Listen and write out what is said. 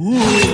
Woo.